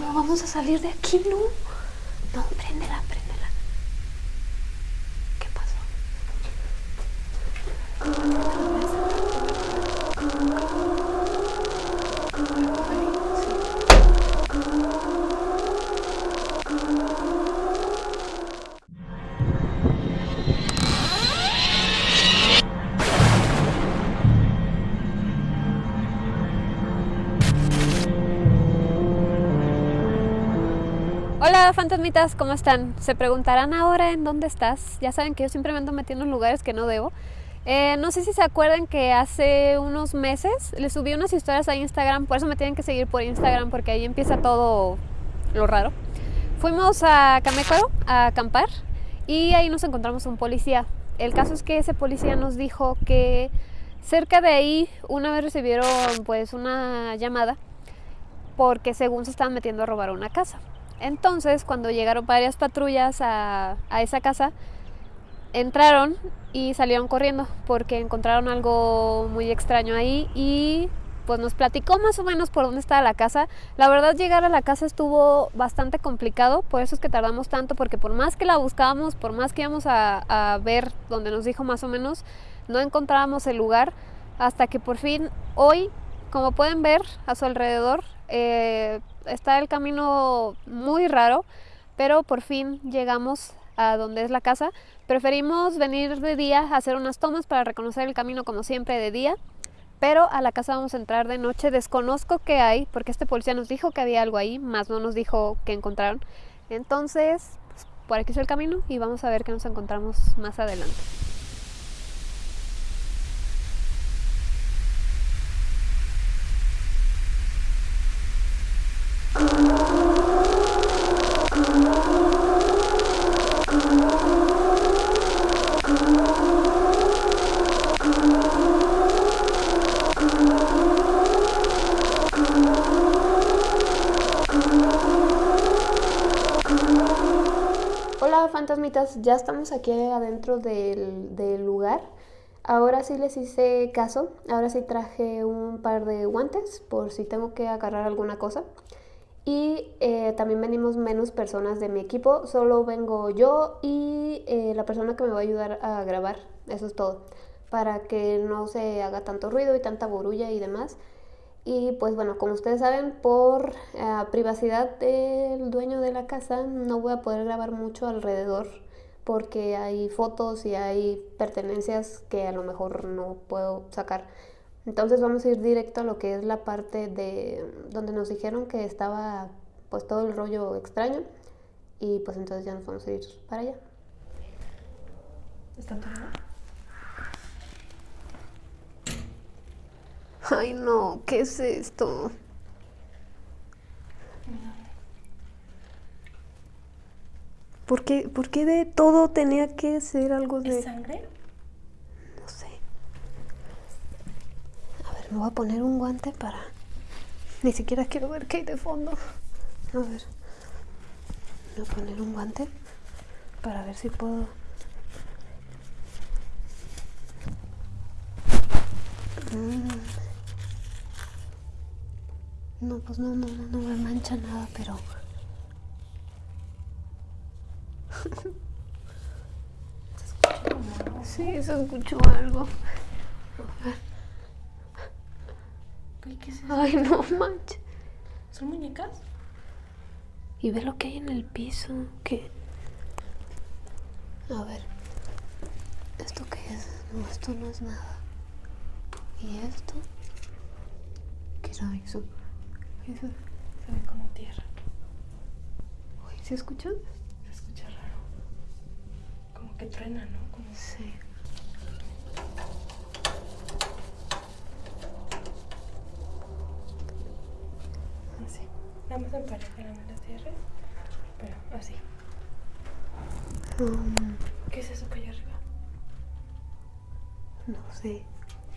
¿Cómo vamos a salir de aquí? No. No, préndela, préndela. ¿Qué pasó? Fantasmitas, ¿cómo están? Se preguntarán ahora en dónde estás. Ya saben que yo siempre me ando metiendo en lugares que no debo. Eh, no sé si se acuerdan que hace unos meses les subí unas historias a Instagram, por eso me tienen que seguir por Instagram porque ahí empieza todo lo raro. Fuimos a Camecuaro a acampar y ahí nos encontramos un policía. El caso es que ese policía nos dijo que cerca de ahí una vez recibieron pues una llamada porque según se estaban metiendo a robar una casa. Entonces, cuando llegaron varias patrullas a, a, esa casa, entraron y salieron corriendo porque encontraron algo muy extraño ahí y pues nos platicó más o menos por dónde estaba la casa. La verdad llegar a la casa estuvo bastante complicado, por eso es que tardamos tanto, porque por más que la buscábamos, por más que íbamos a, a ver donde nos dijo más o menos, no encontrábamos el lugar hasta que por fin hoy, como pueden ver a su alrededor, eh, está el camino muy raro, pero por fin llegamos a donde es la casa. Preferimos venir de día a hacer unas tomas para reconocer el camino como siempre de día, pero a la casa vamos a entrar de noche. Desconozco qué hay, porque este policía nos dijo que había algo ahí, más no nos dijo que encontraron. Entonces, pues, por aquí es el camino y vamos a ver qué nos encontramos más adelante. Ya estamos aquí adentro del, lugar. Ahora sí les hice caso, ahora sí traje un par de guantes por si tengo que agarrar alguna cosa. Y eh, también venimos menos personas de mi equipo, solo vengo yo y eh, la persona que me va a ayudar a grabar, eso es todo, para que no se haga tanto ruido y tanta borulla y demás. Y pues bueno, como ustedes saben, por eh, privacidad del dueño de la casa no voy a poder grabar mucho alrededor porque hay fotos y hay pertenencias que a lo mejor no puedo sacar. Entonces vamos a ir directo a lo que es la parte de donde nos dijeron que estaba pues todo el rollo extraño y pues entonces ya nos vamos a ir para allá. ¿Están tomando? Ay no, ¿qué es esto? ¿Por qué, ¿Por qué de todo tenía que ser algo de... ¿Es sangre? No sé. A ver, me voy a poner un guante para... Ni siquiera quiero ver qué hay de fondo. A ver. Voy a poner un guante para ver si puedo... Mm. No, pues no, no, no, no me mancha nada, pero... Sí, se escuchó algo. A ver. ¿Qué es eso? Ay, no manches. ¿Son muñecas? Y ve lo que hay en el piso. ¿Qué? A ver. ¿Esto qué es? No, esto no es nada. ¿Y esto? ¿Qué era eso? Eso. Se ve como tierra. Uy, ¿se escucha? Se escucha raro. Como que truena, ¿no? Como... Sí. Así. Nada más emparejan las tierras. Pero así. Um, ¿Qué es eso que hay arriba? no sé.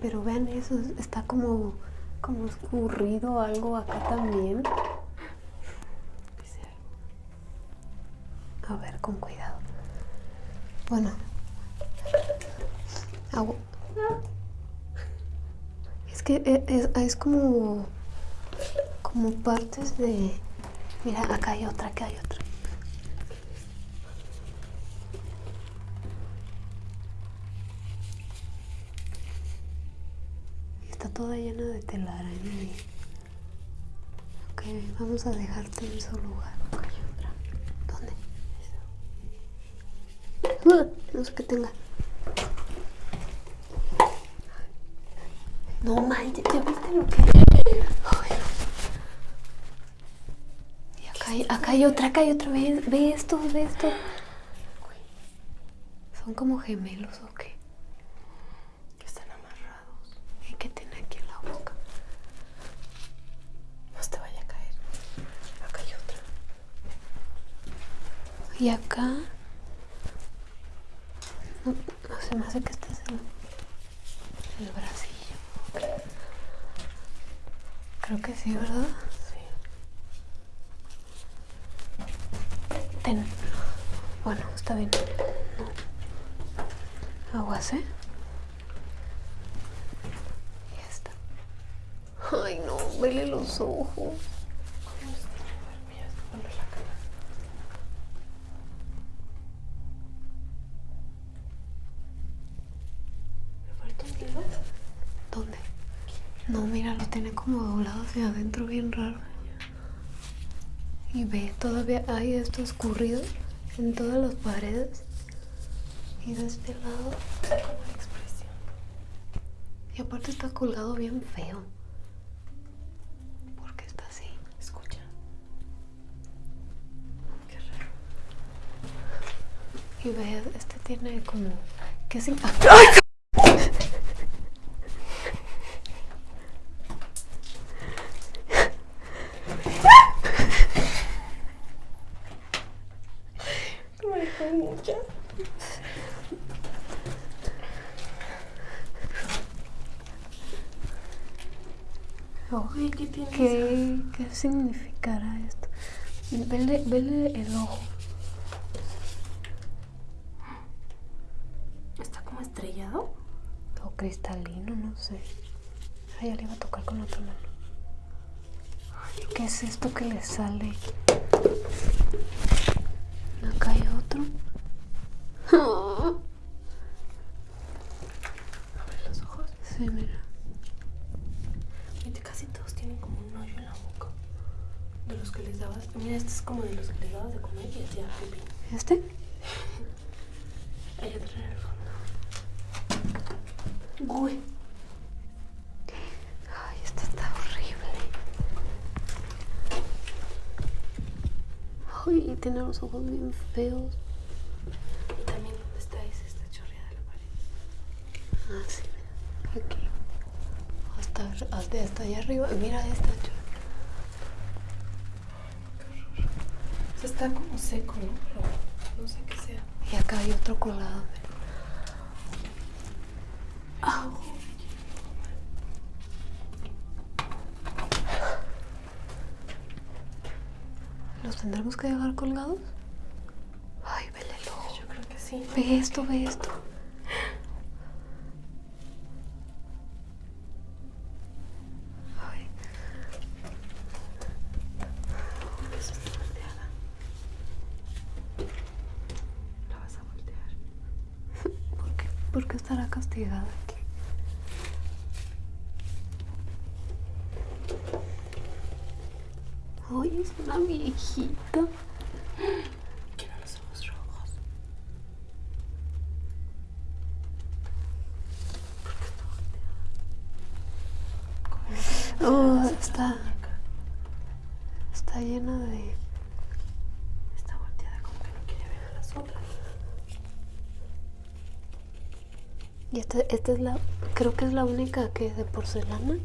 Pero vean eso. Está como, como escurrido algo acá también. Dice algo. A ver, con cuidado. Bueno. Agua. Es que e- es, es como. Como partes de. Mira, acá hay otra, acá hay otra. Está toda llena de telaraña. Ok, vamos a dejarte en su lugar. Acá hay otra. ¿Dónde? Uh, no sé qué tenga. No manches, ¿ya viste lo que Ay, no. Acá hay, acá hay otra, acá hay otra. Ve, ve esto, ve esto. ¿Son como gemelos o qué? Están amarrados. ¿Y qué tiene aquí en la boca? No se te vaya a caer. Acá hay otra. Y acá. No, no se me hace que este es el, el bracillo. Creo que sí, ¿verdad? Bueno, está bien. Aguas, ¿eh? Ya. Ay, no, vele los ojos. ¿Dónde? No, mira, lo tiene como doblado hacia adentro, bien raro. Y ve, todavía hay esto escurrido en todas las paredes. Y de este lado. Como expresión. Y aparte está colgado bien feo. ¿Por qué está así? Escucha. Qué raro. Y ve, este tiene como. ¿Qué sin Oye, ¿qué tiene? ¿Qué, ¿Qué significará esto? Vele, vele el ojo. ¿Está como estrellado? O cristalino, no sé. Ay, ya le iba a tocar con la otra mano. ¿Qué es esto que le sale? Acá hay otro. Abre los ojos. Sí, mira. Viste, casi todos tienen como un hoyo en la boca. De los que les dabas. Mira, este es como de los que les dabas de comer y hacía pipí. ¿Este? Hay otro en el fondo. Uy. Ay, esto está horrible. Ay, tiene los ojos bien feos. Y también donde está ese está chorreada la pared. Ah, sí, mira. Aquí. Hasta, hasta, allá arriba. Mira esta. chor- O sea, está como seco, ¿no? Pero no sé qué sea. Y acá hay otro colado. Ah. ¿Los tendremos que dejar colgados? Ay, vele el ojo. Yo creo que sí. Ve esto, ve esto. Ay, Eso está volteada. La vas a voltear. ¿Por qué, estará castigada aquí? Ay, es una viejita. Tiene los ojos rojos. ¿Por qué está volteada? Oh, está, está llena de... Está volteada como que no quiere ver a las otras. Y esta, esta es la, creo que es la única que es de porcelana.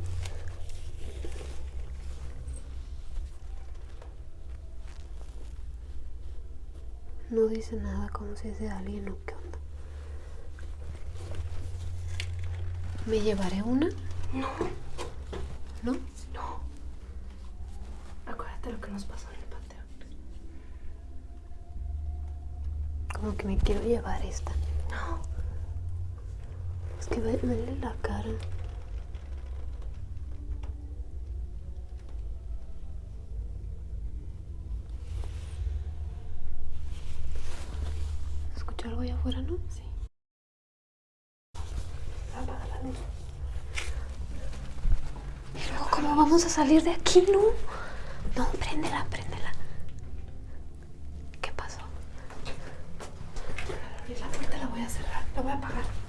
No dice nada como si es de alguien o qué onda. ¿Me llevaré una? No, ¿No? no. Acuérdate lo que nos pasó en el panteón. Como que me quiero llevar esta. No que me duele la cara. Escucho algo allá afuera, ¿no? Sí. Apaga la luz. Y luego, ¿cómo vamos a salir de aquí, no? No, préndela, préndela. ¿Qué pasó? La puerta la voy a cerrar, la voy a apagar.